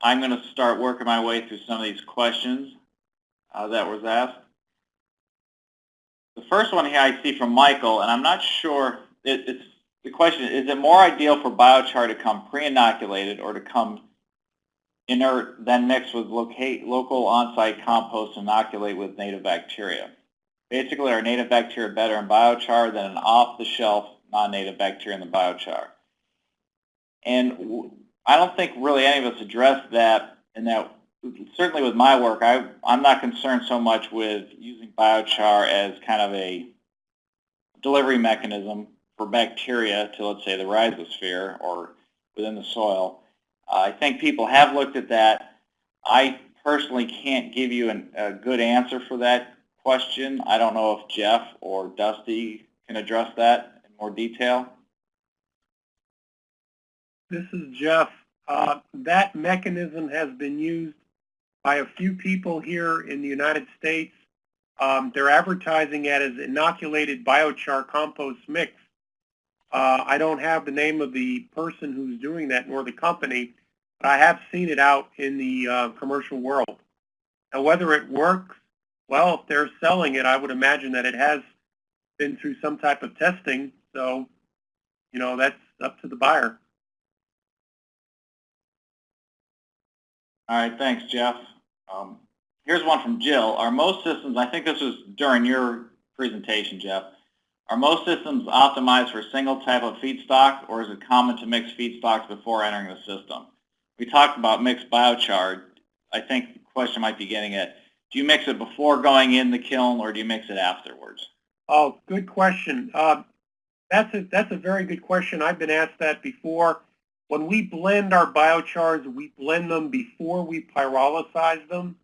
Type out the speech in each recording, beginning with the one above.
I'm going to start working my way through some of these questions uh, that was asked. The first one here I see from Michael, and I'm not sure, it, it's the question, is it more ideal for biochar to come pre-inoculated or to come inert, then mixed with locate, local on-site compost inoculate with native bacteria? Basically, are native bacteria better in biochar than an off-the-shelf non-native bacteria in the biochar? And I don't think really any of us addressed that in that certainly with my work, I, I'm not concerned so much with using biochar as kind of a delivery mechanism for bacteria to, let's say, the rhizosphere or within the soil. Uh, I think people have looked at that. I personally can't give you an, a good answer for that question. I don't know if Jeff or Dusty can address that in more detail. This is Jeff. Uh, that mechanism has been used by a few people here in the United States. Um, they're advertising it as inoculated biochar compost mix. Uh, I don't have the name of the person who's doing that nor the company, but I have seen it out in the uh, commercial world. Now, whether it works, well, if they're selling it, I would imagine that it has been through some type of testing. So, you know, that's up to the buyer. All right, thanks, Jeff. Um, here's one from Jill. Are most systems, I think this was during your presentation, Jeff, are most systems optimized for a single type of feedstock or is it common to mix feedstocks before entering the system? We talked about mixed biochar. I think the question might be getting at, do you mix it before going in the kiln or do you mix it afterwards? Oh, good question. Uh, that's, a, that's a very good question. I've been asked that before. When we blend our biochars, we blend them before we pyrolysize them.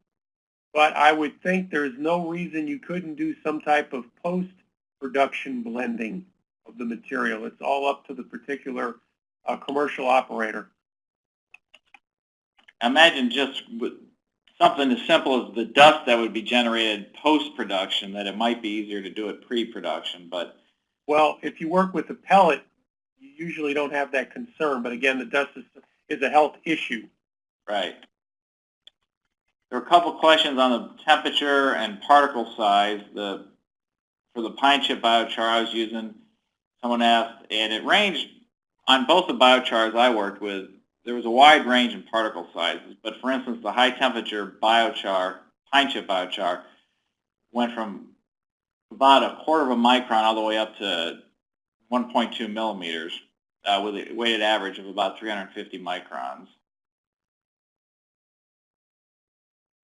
But I would think there's no reason you couldn't do some type of post-production blending of the material. It's all up to the particular uh, commercial operator. Imagine just something as simple as the dust that would be generated post-production, that it might be easier to do it pre-production. But Well, if you work with a pellet, you usually don't have that concern. But again, the dust is, is a health issue. Right. There are a couple questions on the temperature and particle size. The for the pine chip biochar I was using, someone asked, and it ranged on both the biochars I worked with. There was a wide range in particle sizes, but for instance, the high temperature biochar, pine chip biochar, went from about a quarter of a micron all the way up to 1.2 millimeters uh, with a weighted average of about 350 microns.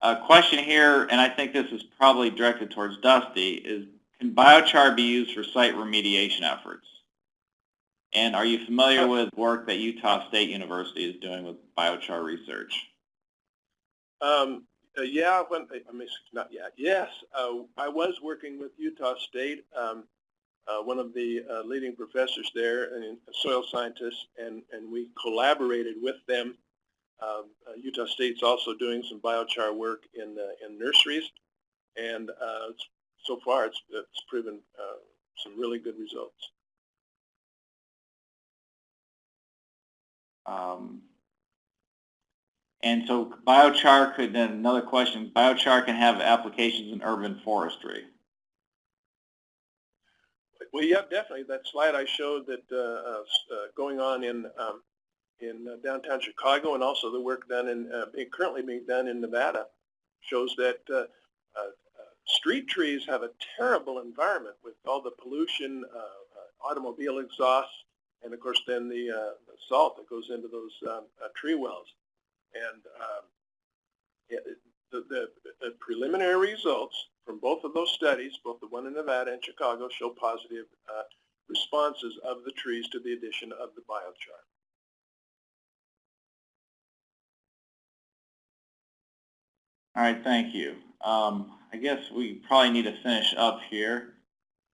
A question here, and I think this is probably directed towards Dusty, is can biochar be used for site remediation efforts? And are you familiar with work that Utah State University is doing with biochar research? Um, uh, yeah, when, I mean, not yet. Yes, uh, I was working with Utah State. Um, uh, one of the uh, leading professors there, and a soil scientist, and, and we collaborated with them. Um, uh, Utah State's also doing some biochar work in, in nurseries, and uh, so far it's, it's proven uh, some really good results. Um, and so biochar could, then another question, biochar can have applications in urban forestry. Well, yeah, definitely. That slide I showed that uh, uh, uh, going on in um, in uh, downtown Chicago and also the work done in uh, currently being done in Nevada shows that uh, street trees have a terrible environment with all the pollution, automobile exhaust, and of course then the, the, salt that goes into those um, tree wells. And um, the, the, the preliminary results from both of those studies, both the one in Nevada and Chicago, show positive uh, responses of the trees to the addition of the biochar. All right, thank you. Um, I guess we probably need to finish up here.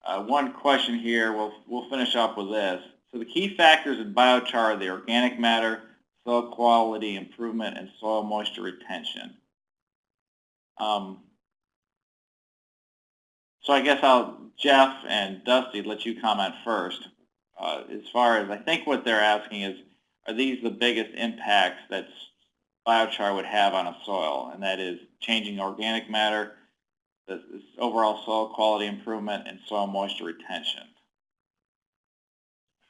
Uh, one question here, we'll, we'll finish up with this. So the key factors in biochar are the organic matter, soil quality improvement, and soil moisture retention. Um, so I guess I'll, Jeff and Dusty, let you comment first. Uh, as far as, I think what they're asking is, are these the biggest impacts that biochar would have on a soil, and that is changing organic matter, this overall soil quality improvement, and soil moisture retention.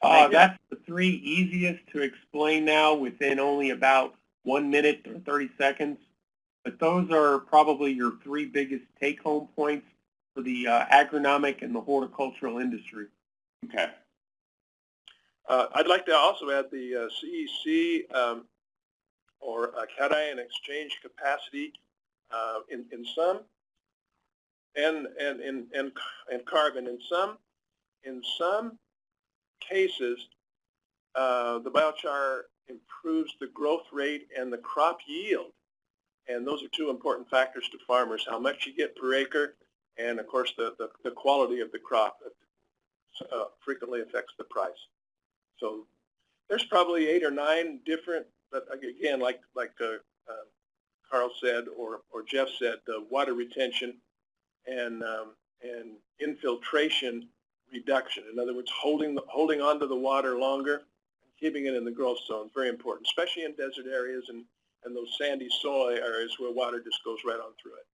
Uh, that's the three easiest to explain now within only about one minute or 30 seconds. But those are probably your three biggest take-home points for the uh, agronomic and the horticultural industry. Okay. Uh, I'd like to also add the uh, CEC um, or uh, cation exchange capacity uh, in, in some and, and, and, and, and carbon in some. In some cases, uh, the biochar improves the growth rate and the crop yield. And those are two important factors to farmers, how much you get per acre and, of course, the, the, the quality of the crop uh, frequently affects the price. So there's probably eight or nine different, but again, like like uh, uh, Carl said or or Jeff said, uh, water retention and um, and infiltration reduction. In other words, holding the, holding onto the water longer, keeping it in the growth zone, very important, especially in desert areas and and those sandy soil areas where water just goes right on through it.